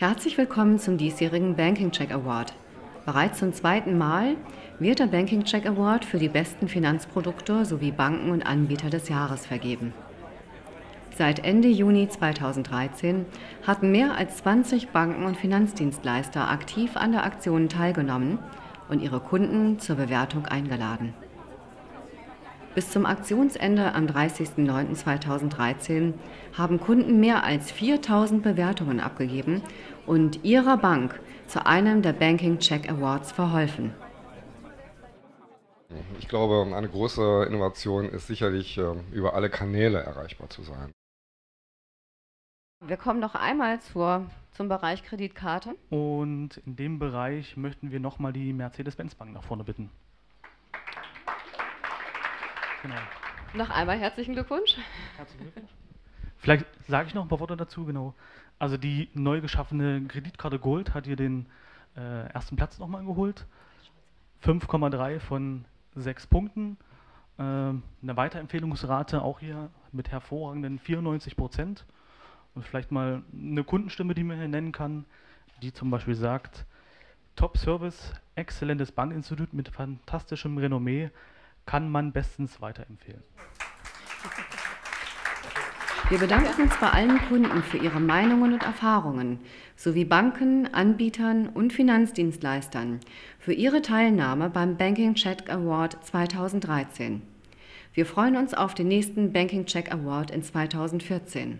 Herzlich willkommen zum diesjährigen Banking Check Award. Bereits zum zweiten Mal wird der Banking Check Award für die besten Finanzprodukte sowie Banken und Anbieter des Jahres vergeben. Seit Ende Juni 2013 hatten mehr als 20 Banken und Finanzdienstleister aktiv an der Aktion teilgenommen und ihre Kunden zur Bewertung eingeladen. Bis zum Aktionsende am 30.09.2013 haben Kunden mehr als 4000 Bewertungen abgegeben und ihrer Bank zu einem der Banking Check Awards verholfen. Ich glaube, eine große Innovation ist sicherlich, ähm, über alle Kanäle erreichbar zu sein. Wir kommen noch einmal zur, zum Bereich Kreditkarte. Und in dem Bereich möchten wir nochmal die Mercedes-Benz Bank nach vorne bitten. Genau. Noch einmal herzlichen Glückwunsch. Herzlichen Glückwunsch. Vielleicht sage ich noch ein paar Worte dazu, genau. Also die neu geschaffene Kreditkarte Gold hat hier den äh, ersten Platz nochmal geholt. 5,3 von 6 Punkten. Äh, eine Weiterempfehlungsrate auch hier mit hervorragenden 94 Prozent. Und vielleicht mal eine Kundenstimme, die man hier nennen kann, die zum Beispiel sagt, Top Service, exzellentes Bankinstitut mit fantastischem Renommee, kann man bestens weiterempfehlen. Wir bedanken uns bei allen Kunden für ihre Meinungen und Erfahrungen sowie Banken, Anbietern und Finanzdienstleistern für ihre Teilnahme beim Banking Check Award 2013. Wir freuen uns auf den nächsten Banking Check Award in 2014.